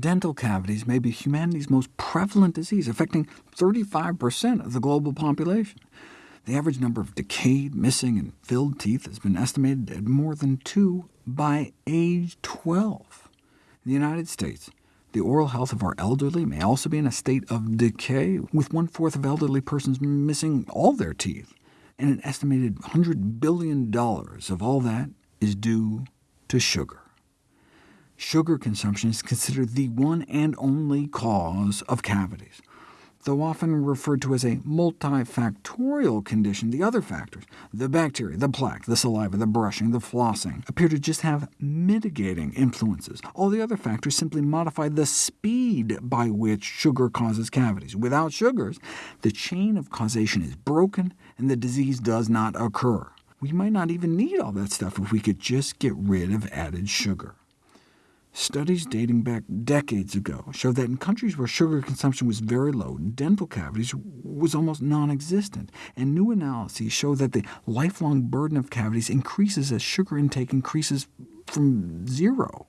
Dental cavities may be humanity's most prevalent disease, affecting 35% of the global population. The average number of decayed, missing, and filled teeth has been estimated at more than two by age 12. In the United States, the oral health of our elderly may also be in a state of decay, with one-fourth of elderly persons missing all their teeth, and an estimated $100 billion of all that is due to sugar. Sugar consumption is considered the one and only cause of cavities. Though often referred to as a multifactorial condition, the other factors, the bacteria, the plaque, the saliva, the brushing, the flossing, appear to just have mitigating influences. All the other factors simply modify the speed by which sugar causes cavities. Without sugars, the chain of causation is broken, and the disease does not occur. We might not even need all that stuff if we could just get rid of added sugar. Studies dating back decades ago show that in countries where sugar consumption was very low, dental cavities was almost non-existent, and new analyses show that the lifelong burden of cavities increases as sugar intake increases from zero.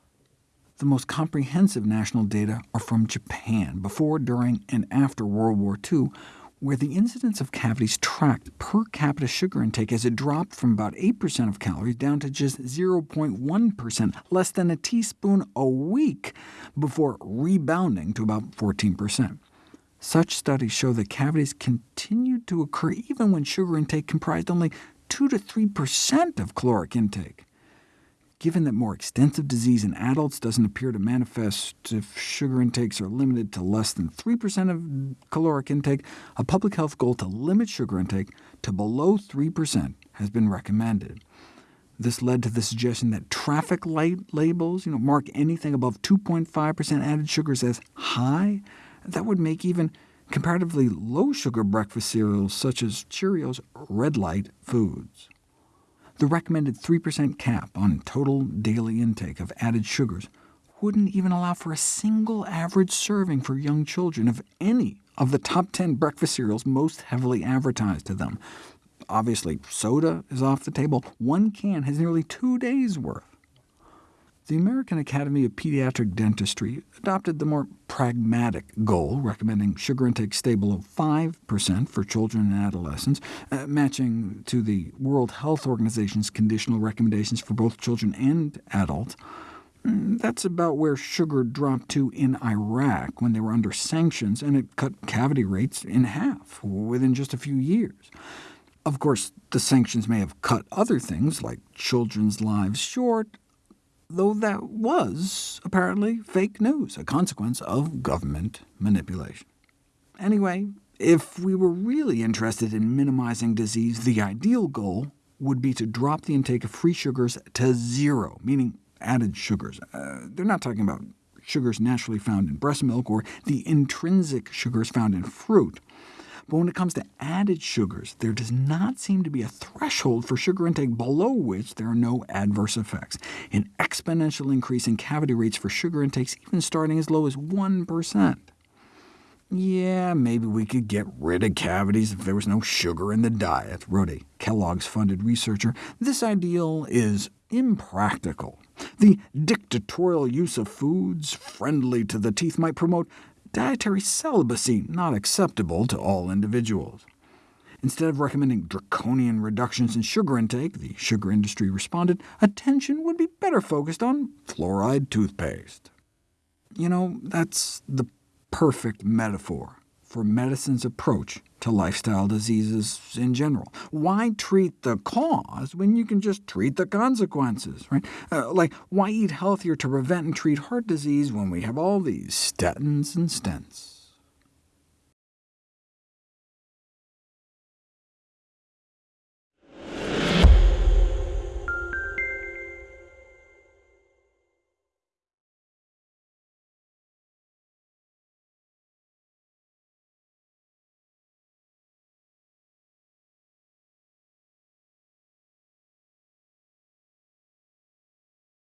The most comprehensive national data are from Japan, before, during, and after World War II, where the incidence of cavities tracked per capita sugar intake as it dropped from about 8% of calories down to just 0.1%, less than a teaspoon a week, before rebounding to about 14%. Such studies show that cavities continued to occur even when sugar intake comprised only 2 to 3% of caloric intake. Given that more extensive disease in adults doesn't appear to manifest if sugar intakes are limited to less than 3% of caloric intake, a public health goal to limit sugar intake to below 3% has been recommended. This led to the suggestion that traffic light labels you know, mark anything above 2.5% added sugars as high. That would make even comparatively low-sugar breakfast cereals such as Cheerios red light foods. The recommended 3% cap on total daily intake of added sugars wouldn't even allow for a single average serving for young children of any of the top 10 breakfast cereals most heavily advertised to them. Obviously, soda is off the table. One can has nearly two days' worth. The American Academy of Pediatric Dentistry adopted the more pragmatic goal, recommending sugar intake stable of 5% for children and adolescents, uh, matching to the World Health Organization's conditional recommendations for both children and adults. Mm, that's about where sugar dropped to in Iraq when they were under sanctions, and it cut cavity rates in half within just a few years. Of course, the sanctions may have cut other things, like children's lives short, though that was apparently fake news, a consequence of government manipulation. Anyway, if we were really interested in minimizing disease, the ideal goal would be to drop the intake of free sugars to zero, meaning added sugars. Uh, they're not talking about sugars naturally found in breast milk or the intrinsic sugars found in fruit. But when it comes to added sugars, there does not seem to be a threshold for sugar intake below which there are no adverse effects, an exponential increase in cavity rates for sugar intakes even starting as low as 1%. Yeah, maybe we could get rid of cavities if there was no sugar in the diet, wrote a Kellogg's-funded researcher. This ideal is impractical. The dictatorial use of foods friendly to the teeth might promote dietary celibacy not acceptable to all individuals. Instead of recommending draconian reductions in sugar intake, the sugar industry responded, attention would be better focused on fluoride toothpaste. You know, that's the perfect metaphor for medicine's approach to lifestyle diseases in general. Why treat the cause when you can just treat the consequences? Right? Uh, like, why eat healthier to prevent and treat heart disease when we have all these statins and stents?